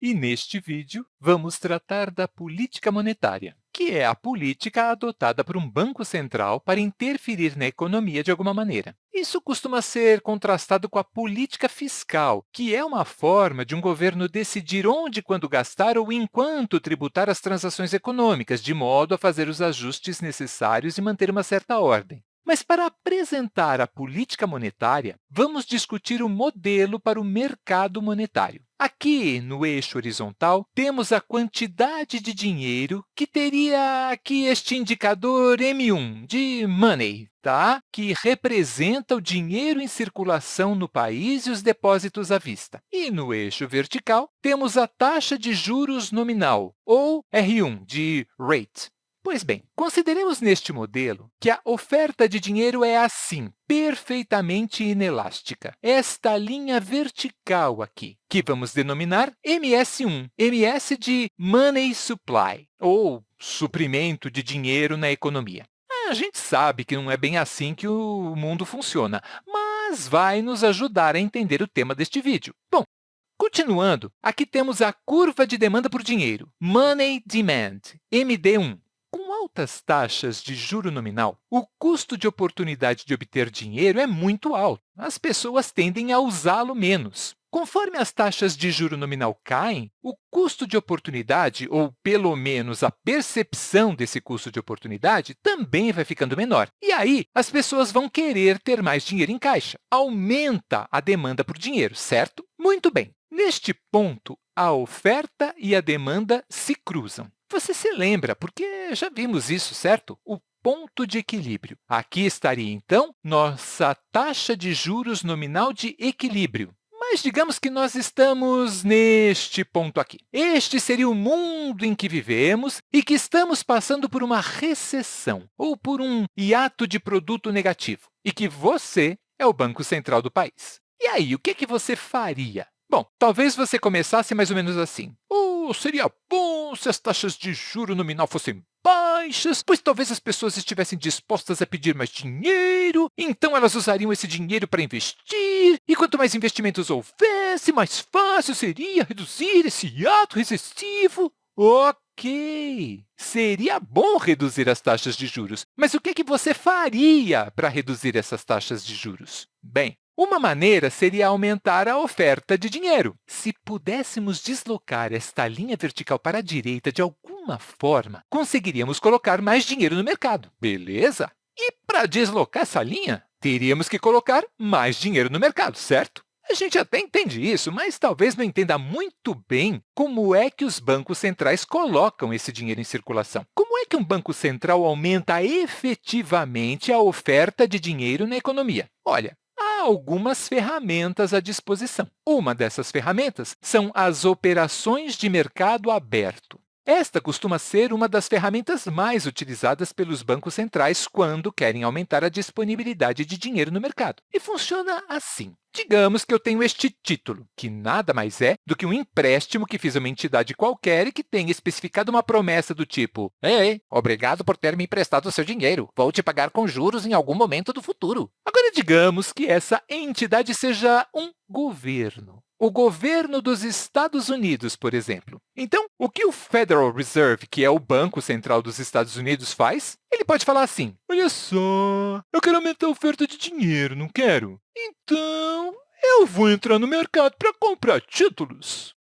e neste vídeo vamos tratar da política monetária, que é a política adotada por um banco central para interferir na economia de alguma maneira. Isso costuma ser contrastado com a política fiscal, que é uma forma de um governo decidir onde e quando gastar ou em quanto tributar as transações econômicas, de modo a fazer os ajustes necessários e manter uma certa ordem. Mas, para apresentar a política monetária, vamos discutir o modelo para o mercado monetário. Aqui, no eixo horizontal, temos a quantidade de dinheiro que teria aqui este indicador M1, de money, tá? que representa o dinheiro em circulação no país e os depósitos à vista. E no eixo vertical, temos a taxa de juros nominal, ou R1, de rate. Pois bem, consideremos neste modelo que a oferta de dinheiro é assim, perfeitamente inelástica. Esta linha vertical aqui, que vamos denominar MS1, MS de Money Supply, ou suprimento de dinheiro na economia. A gente sabe que não é bem assim que o mundo funciona, mas vai nos ajudar a entender o tema deste vídeo. Bom, continuando, aqui temos a curva de demanda por dinheiro, Money Demand, MD1 altas taxas de juro nominal, o custo de oportunidade de obter dinheiro é muito alto. As pessoas tendem a usá-lo menos. Conforme as taxas de juro nominal caem, o custo de oportunidade, ou pelo menos a percepção desse custo de oportunidade, também vai ficando menor. E aí, as pessoas vão querer ter mais dinheiro em caixa. Aumenta a demanda por dinheiro, certo? Muito bem. Neste ponto, a oferta e a demanda se cruzam. Você se lembra, porque já vimos isso, certo? O ponto de equilíbrio. Aqui estaria, então, nossa taxa de juros nominal de equilíbrio. Mas digamos que nós estamos neste ponto aqui. Este seria o mundo em que vivemos e que estamos passando por uma recessão ou por um hiato de produto negativo e que você é o Banco Central do país. E aí, o que, é que você faria? Bom, talvez você começasse mais ou menos assim. Seria bom se as taxas de juro nominal fossem baixas, pois talvez as pessoas estivessem dispostas a pedir mais dinheiro, então elas usariam esse dinheiro para investir, e quanto mais investimentos houvesse, mais fácil seria reduzir esse ato recessivo. Ok, seria bom reduzir as taxas de juros, mas o que, que você faria para reduzir essas taxas de juros? Bem, uma maneira seria aumentar a oferta de dinheiro. Se pudéssemos deslocar esta linha vertical para a direita de alguma forma, conseguiríamos colocar mais dinheiro no mercado, beleza? E para deslocar essa linha, teríamos que colocar mais dinheiro no mercado, certo? A gente até entende isso, mas talvez não entenda muito bem como é que os bancos centrais colocam esse dinheiro em circulação. Como é que um banco central aumenta efetivamente a oferta de dinheiro na economia? Olha, algumas ferramentas à disposição. Uma dessas ferramentas são as operações de mercado aberto. Esta costuma ser uma das ferramentas mais utilizadas pelos bancos centrais quando querem aumentar a disponibilidade de dinheiro no mercado. E funciona assim. Digamos que eu tenho este título, que nada mais é do que um empréstimo que fiz a uma entidade qualquer e que tenha especificado uma promessa do tipo Ei, obrigado por ter me emprestado o seu dinheiro. Vou te pagar com juros em algum momento do futuro. Agora, digamos que essa entidade seja um governo o governo dos Estados Unidos, por exemplo. Então, o que o Federal Reserve, que é o Banco Central dos Estados Unidos, faz? Ele pode falar assim, olha só, eu quero aumentar a oferta de dinheiro, não quero? Então, eu vou entrar no mercado para comprar títulos.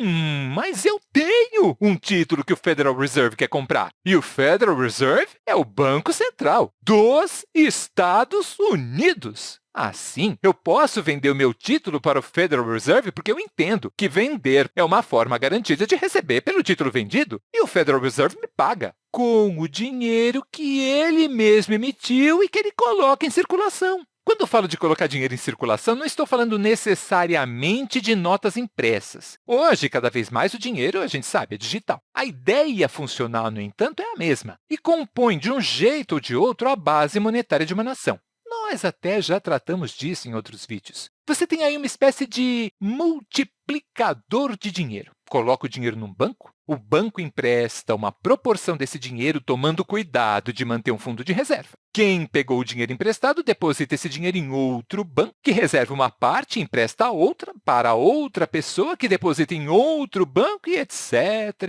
Hum, mas eu tenho um título que o Federal Reserve quer comprar. E o Federal Reserve é o Banco Central dos Estados Unidos. Assim, eu posso vender o meu título para o Federal Reserve porque eu entendo que vender é uma forma garantida de receber pelo título vendido e o Federal Reserve me paga com o dinheiro que ele mesmo emitiu e que ele coloca em circulação. Quando falo de colocar dinheiro em circulação, não estou falando necessariamente de notas impressas. Hoje, cada vez mais, o dinheiro, a gente sabe, é digital. A ideia funcional, no entanto, é a mesma e compõe, de um jeito ou de outro, a base monetária de uma nação. Nós até já tratamos disso em outros vídeos. Você tem aí uma espécie de multiplicador de dinheiro. Coloca o dinheiro num banco, o banco empresta uma proporção desse dinheiro, tomando cuidado de manter um fundo de reserva. Quem pegou o dinheiro emprestado deposita esse dinheiro em outro banco, que reserva uma parte e empresta a outra para outra pessoa, que deposita em outro banco, e etc,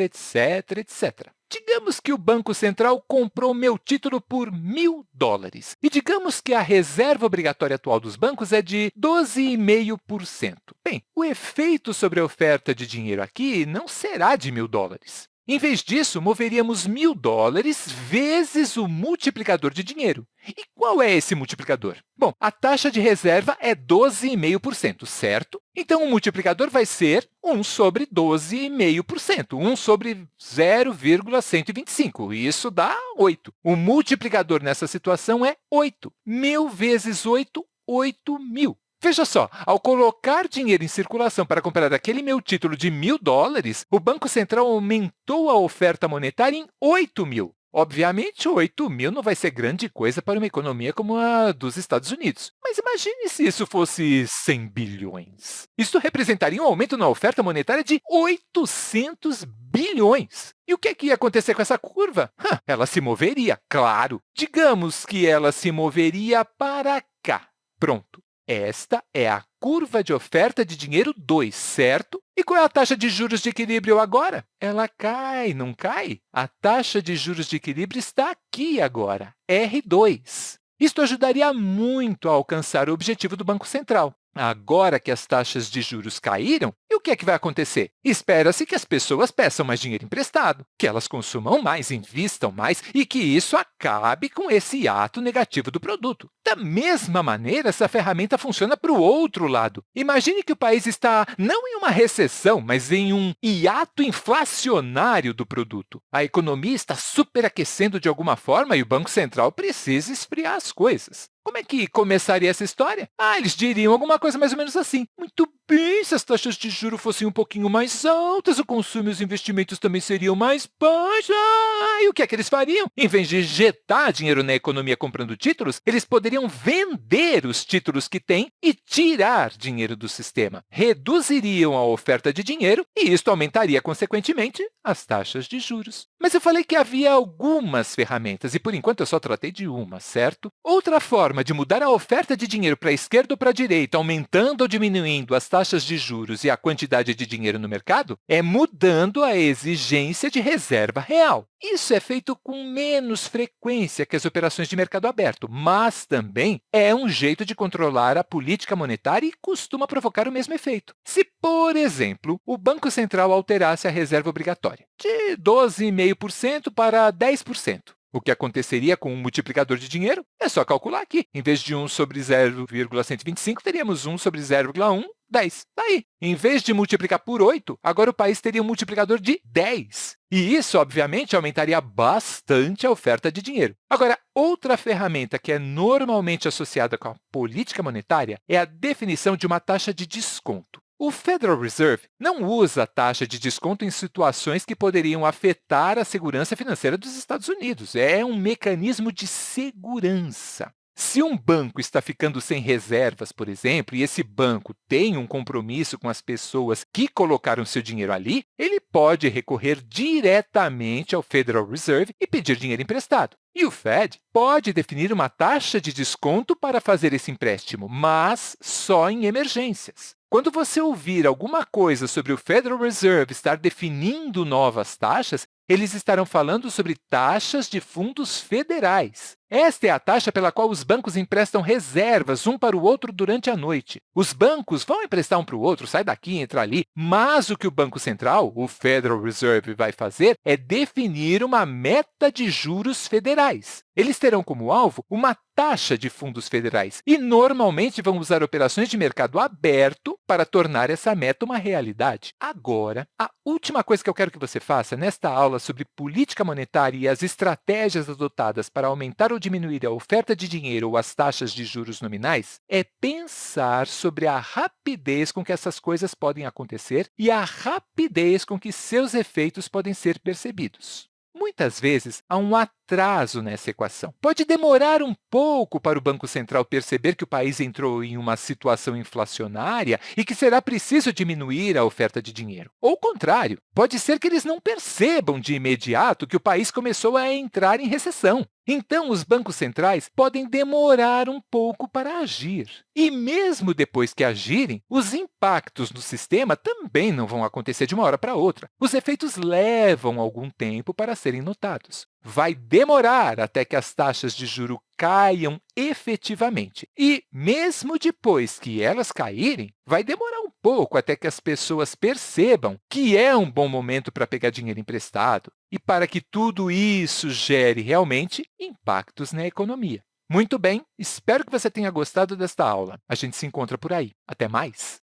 etc, etc. Digamos que o Banco Central comprou meu título por mil dólares. E digamos que a reserva obrigatória atual dos bancos é de 12,5%. Bem, o efeito sobre a oferta de dinheiro aqui não será de mil dólares. Em vez disso, moveríamos mil dólares vezes o multiplicador de dinheiro. E qual é esse multiplicador? Bom, a taxa de reserva é 12,5%, certo? Então, o multiplicador vai ser 1 sobre 12,5%, 1 sobre 0,125. Isso dá 8. O multiplicador nessa situação é 8. 1.000 vezes 8, 8 mil. Veja só, ao colocar dinheiro em circulação para comprar aquele meu título de mil dólares, o Banco Central aumentou a oferta monetária em 8 mil. Obviamente, 8 mil não vai ser grande coisa para uma economia como a dos Estados Unidos. Mas imagine se isso fosse 100 bilhões. Isso representaria um aumento na oferta monetária de 800 bilhões. E o que, é que ia acontecer com essa curva? ela se moveria, claro. Digamos que ela se moveria para cá. Pronto. Esta é a curva de oferta de dinheiro 2, certo? E qual é a taxa de juros de equilíbrio agora? Ela cai, não cai? A taxa de juros de equilíbrio está aqui agora, R2. Isto ajudaria muito a alcançar o objetivo do Banco Central. Agora que as taxas de juros caíram, e o que é que vai acontecer? Espera-se que as pessoas peçam mais dinheiro emprestado, que elas consumam mais, invistam mais e que isso acabe com esse ato negativo do produto. Da mesma maneira, essa ferramenta funciona para o outro lado. Imagine que o país está não em uma recessão, mas em um hiato inflacionário do produto. A economia está superaquecendo de alguma forma e o Banco Central precisa esfriar as coisas. Como é que começaria essa história? Ah, eles diriam alguma coisa mais ou menos assim. Muito bem, se as taxas de juros fossem um pouquinho mais altas, o consumo e os investimentos também seriam mais baixos. Ah, e o que é que eles fariam? Em vez de injetar dinheiro na economia comprando títulos, eles poderiam vender os títulos que têm e tirar dinheiro do sistema. Reduziriam a oferta de dinheiro e isto aumentaria, consequentemente, as taxas de juros. Mas eu falei que havia algumas ferramentas e, por enquanto, eu só tratei de uma, certo? Outra forma de mudar a oferta de dinheiro para a esquerda ou para a direita, aumentando ou diminuindo as taxas de juros e a quantidade de dinheiro no mercado, é mudando a exigência de reserva real. Isso é feito com menos frequência que as operações de mercado aberto, mas também é um jeito de controlar a política monetária e costuma provocar o mesmo efeito. Se, por exemplo, o Banco Central alterasse a reserva obrigatória de 12,5% para 10%, o que aconteceria com um multiplicador de dinheiro? É só calcular aqui. Em vez de 1 sobre 0,125, teríamos 1 sobre 0,1 10. Está aí. Em vez de multiplicar por 8, agora o país teria um multiplicador de 10. E isso, obviamente, aumentaria bastante a oferta de dinheiro. Agora, outra ferramenta que é normalmente associada com a política monetária é a definição de uma taxa de desconto. O Federal Reserve não usa a taxa de desconto em situações que poderiam afetar a segurança financeira dos Estados Unidos. É um mecanismo de segurança. Se um banco está ficando sem reservas, por exemplo, e esse banco tem um compromisso com as pessoas que colocaram seu dinheiro ali, ele pode recorrer diretamente ao Federal Reserve e pedir dinheiro emprestado. E o Fed pode definir uma taxa de desconto para fazer esse empréstimo, mas só em emergências. Quando você ouvir alguma coisa sobre o Federal Reserve estar definindo novas taxas, eles estarão falando sobre taxas de fundos federais. Esta é a taxa pela qual os bancos emprestam reservas um para o outro durante a noite. Os bancos vão emprestar um para o outro, sai daqui, entra ali, mas o que o Banco Central, o Federal Reserve, vai fazer é definir uma meta de juros federais. Eles terão como alvo uma taxa de fundos federais e, normalmente, vão usar operações de mercado aberto para tornar essa meta uma realidade. Agora, a última coisa que eu quero que você faça nesta aula sobre política monetária e as estratégias adotadas para aumentar ou diminuir a oferta de dinheiro ou as taxas de juros nominais é pensar sobre a rapidez com que essas coisas podem acontecer e a rapidez com que seus efeitos podem ser percebidos. Muitas vezes, há um atraso nessa equação. Pode demorar um pouco para o Banco Central perceber que o país entrou em uma situação inflacionária e que será preciso diminuir a oferta de dinheiro. Ou o contrário, pode ser que eles não percebam de imediato que o país começou a entrar em recessão. Então, os bancos centrais podem demorar um pouco para agir. E mesmo depois que agirem, os impactos no sistema também não vão acontecer de uma hora para outra. Os efeitos levam algum tempo para serem notados. Vai demorar até que as taxas de juro caiam efetivamente. E, mesmo depois que elas caírem, vai demorar um pouco até que as pessoas percebam que é um bom momento para pegar dinheiro emprestado e para que tudo isso gere realmente impactos na economia. Muito bem, espero que você tenha gostado desta aula. A gente se encontra por aí. Até mais!